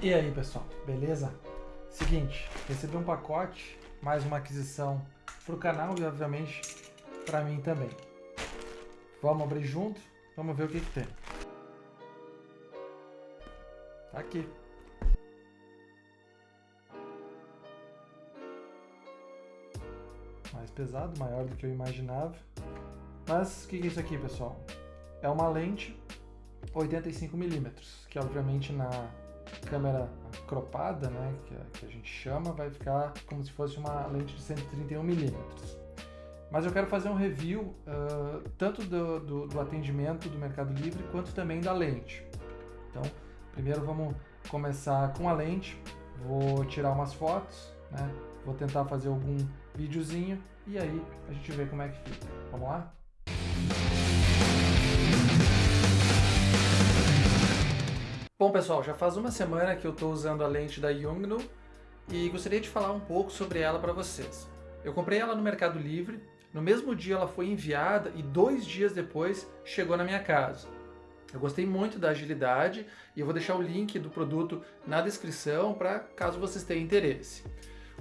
E aí pessoal, beleza? Seguinte, recebi um pacote, mais uma aquisição para o canal e obviamente para mim também. Vamos abrir junto, vamos ver o que, que tem. Tá aqui. Mais pesado, maior do que eu imaginava. Mas o que, que é isso aqui, pessoal? É uma lente 85mm, que obviamente na câmera cropada, né, que a, que a gente chama, vai ficar como se fosse uma lente de 131mm. Mas eu quero fazer um review uh, tanto do, do, do, atendimento do Mercado Livre quanto também da lente. Então, primeiro vamos começar com a lente, vou tirar umas fotos, né, vou tentar fazer algum videozinho e aí a gente vê como é que fica. Vamos lá? Bom pessoal, já faz uma semana que eu estou usando a lente da Yongnuo e gostaria de falar um pouco sobre ela para vocês. Eu comprei ela no Mercado Livre, no mesmo dia ela foi enviada e dois dias depois chegou na minha casa. Eu gostei muito da agilidade e eu vou deixar o link do produto na descrição para caso vocês tenham interesse.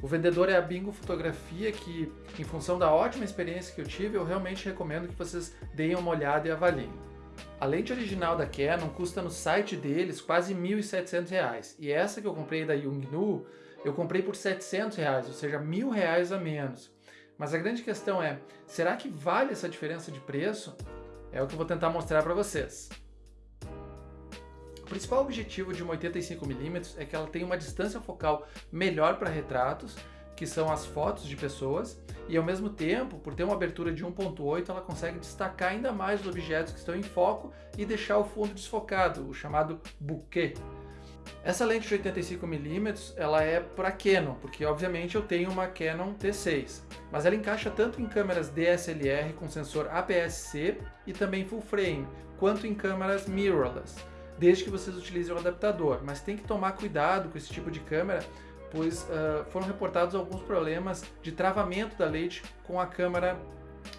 O vendedor é a Bingo Fotografia, que em função da ótima experiência que eu tive, eu realmente recomendo que vocês deem uma olhada e avaliem. A lente original da Canon custa no site deles quase R$ 1.700 e essa que eu comprei da Yongnuo eu comprei por 700 reais, ou seja, R$ 1.000 a menos. Mas a grande questão é, será que vale essa diferença de preço? É o que eu vou tentar mostrar para vocês. O principal objetivo de uma 85mm é que ela tenha uma distância focal melhor para retratos, que são as fotos de pessoas, e ao mesmo tempo, por ter uma abertura de 1.8, ela consegue destacar ainda mais os objetos que estão em foco e deixar o fundo desfocado, o chamado bokeh. Essa lente de 85mm ela é para Canon, porque obviamente eu tenho uma Canon T6, mas ela encaixa tanto em câmeras DSLR com sensor APS-C e também full frame, quanto em câmeras mirrorless, desde que vocês utilizem o adaptador, mas tem que tomar cuidado com esse tipo de câmera, pois uh, foram reportados alguns problemas de travamento da lente com a câmera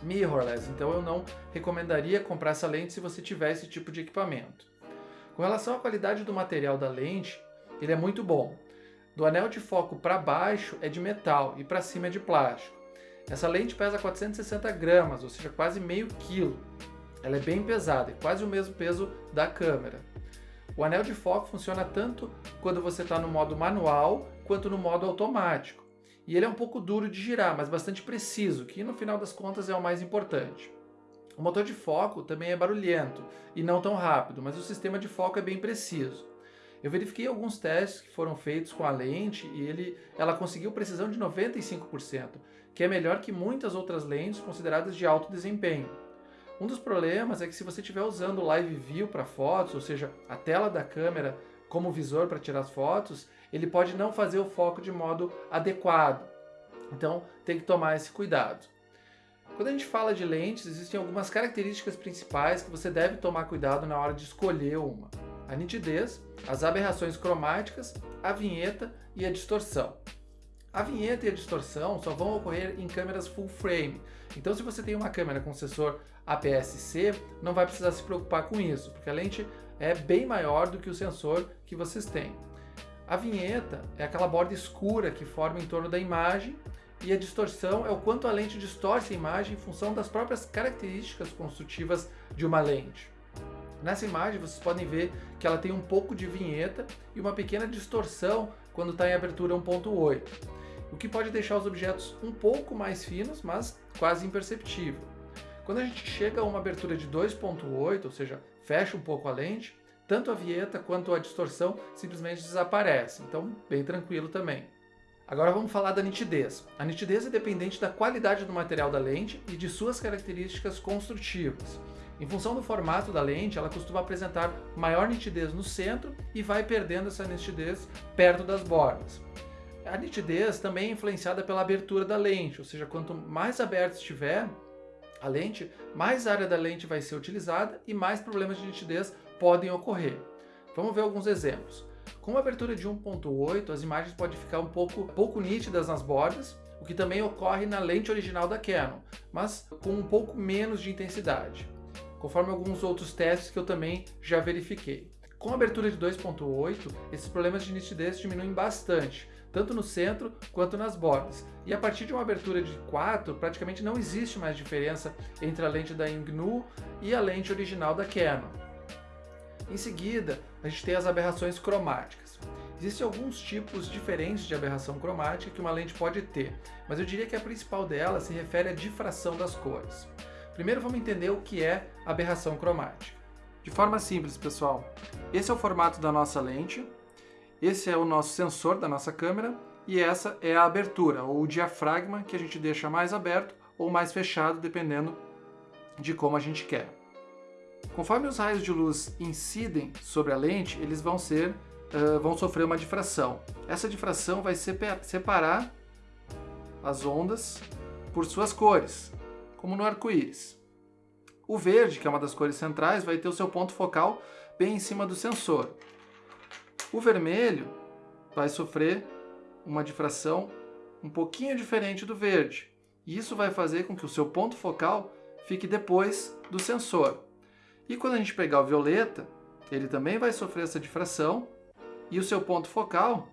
mirrorless, então eu não recomendaria comprar essa lente se você tiver esse tipo de equipamento. Com relação à qualidade do material da lente, ele é muito bom. Do anel de foco para baixo é de metal e para cima é de plástico. Essa lente pesa 460 gramas, ou seja, quase meio quilo. Ela é bem pesada, é quase o mesmo peso da câmera. O anel de foco funciona tanto quando você está no modo manual quanto no modo automático. E ele é um pouco duro de girar, mas bastante preciso, que no final das contas é o mais importante. O motor de foco também é barulhento e não tão rápido, mas o sistema de foco é bem preciso. Eu verifiquei alguns testes que foram feitos com a lente e ele, ela conseguiu precisão de 95%, que é melhor que muitas outras lentes consideradas de alto desempenho. Um dos problemas é que se você estiver usando o Live View para fotos, ou seja, a tela da câmera como visor para tirar as fotos, ele pode não fazer o foco de modo adequado. Então tem que tomar esse cuidado. Quando a gente fala de lentes, existem algumas características principais que você deve tomar cuidado na hora de escolher uma. A nitidez, as aberrações cromáticas, a vinheta e a distorção. A vinheta e a distorção só vão ocorrer em câmeras full frame, então se você tem uma câmera com sensor APS-C, não vai precisar se preocupar com isso, porque a lente é bem maior do que o sensor que vocês têm. A vinheta é aquela borda escura que forma em torno da imagem e a distorção é o quanto a lente distorce a imagem em função das próprias características construtivas de uma lente. Nessa imagem vocês podem ver que ela tem um pouco de vinheta e uma pequena distorção quando está em abertura 1.8 o que pode deixar os objetos um pouco mais finos, mas quase imperceptível. Quando a gente chega a uma abertura de 2.8, ou seja, fecha um pouco a lente, tanto a vieta quanto a distorção simplesmente desaparecem, então bem tranquilo também. Agora vamos falar da nitidez. A nitidez é dependente da qualidade do material da lente e de suas características construtivas. Em função do formato da lente, ela costuma apresentar maior nitidez no centro e vai perdendo essa nitidez perto das bordas. A nitidez também é influenciada pela abertura da lente, ou seja, quanto mais aberto estiver a lente, mais área da lente vai ser utilizada e mais problemas de nitidez podem ocorrer. Vamos ver alguns exemplos. Com uma abertura de 1.8, as imagens podem ficar um pouco, pouco nítidas nas bordas, o que também ocorre na lente original da Canon, mas com um pouco menos de intensidade, conforme alguns outros testes que eu também já verifiquei. Com a abertura de 2.8, esses problemas de nitidez diminuem bastante, tanto no centro quanto nas bordas. E a partir de uma abertura de 4, praticamente não existe mais diferença entre a lente da Yongnuo e a lente original da Canon. Em seguida, a gente tem as aberrações cromáticas. Existem alguns tipos diferentes de aberração cromática que uma lente pode ter, mas eu diria que a principal delas se refere à difração das cores. Primeiro vamos entender o que é aberração cromática. De forma simples, pessoal, esse é o formato da nossa lente, esse é o nosso sensor da nossa câmera e essa é a abertura, ou o diafragma, que a gente deixa mais aberto ou mais fechado, dependendo de como a gente quer. Conforme os raios de luz incidem sobre a lente, eles vão ser, uh, vão sofrer uma difração. Essa difração vai separar as ondas por suas cores, como no arco-íris. O verde, que é uma das cores centrais, vai ter o seu ponto focal bem em cima do sensor. O vermelho vai sofrer uma difração um pouquinho diferente do verde. E isso vai fazer com que o seu ponto focal fique depois do sensor. E quando a gente pegar o violeta, ele também vai sofrer essa difração e o seu ponto focal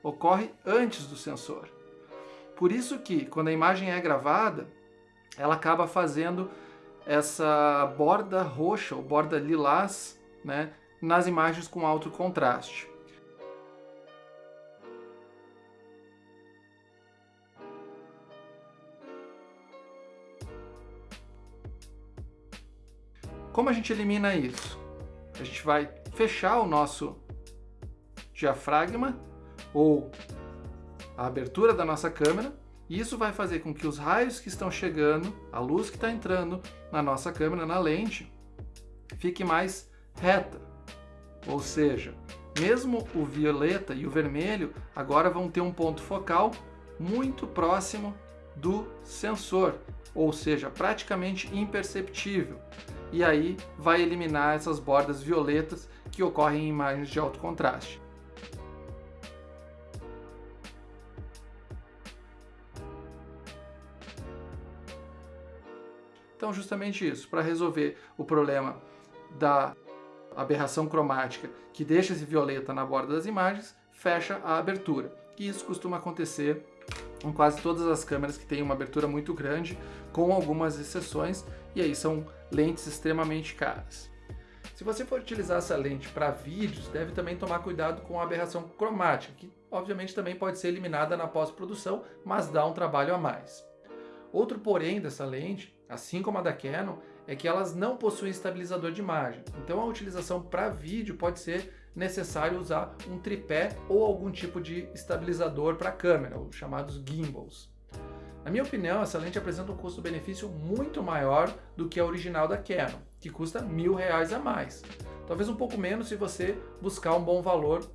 ocorre antes do sensor. Por isso que, quando a imagem é gravada, ela acaba fazendo essa borda roxa ou borda lilás né, nas imagens com alto contraste. Como a gente elimina isso? A gente vai fechar o nosso diafragma ou a abertura da nossa câmera e isso vai fazer com que os raios que estão chegando, a luz que está entrando na nossa câmera, na lente, fique mais reta. Ou seja, mesmo o violeta e o vermelho agora vão ter um ponto focal muito próximo do sensor, ou seja, praticamente imperceptível e aí vai eliminar essas bordas violetas que ocorrem em imagens de alto contraste. Então, justamente isso, para resolver o problema da aberração cromática que deixa esse violeta na borda das imagens, fecha a abertura. E isso costuma acontecer em quase todas as câmeras que têm uma abertura muito grande, com algumas exceções, e aí são lentes extremamente caras. Se você for utilizar essa lente para vídeos, deve também tomar cuidado com a aberração cromática, que obviamente também pode ser eliminada na pós-produção, mas dá um trabalho a mais. Outro porém dessa lente, assim como a da Canon, é que elas não possuem estabilizador de imagem. Então a utilização para vídeo pode ser necessário usar um tripé ou algum tipo de estabilizador para câmera, os chamados gimbals. Na minha opinião, essa lente apresenta um custo-benefício muito maior do que a original da Canon, que custa mil reais a mais. Talvez um pouco menos se você buscar um bom valor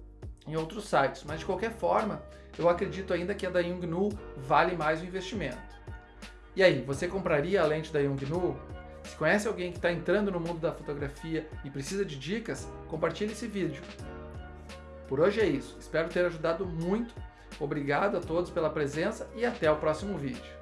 em outros sites, mas de qualquer forma, eu acredito ainda que a da Yongnuo vale mais o investimento. E aí, você compraria a lente da Yongnuo? Se conhece alguém que está entrando no mundo da fotografia e precisa de dicas, compartilhe esse vídeo. Por hoje é isso, espero ter ajudado muito Obrigado a todos pela presença e até o próximo vídeo.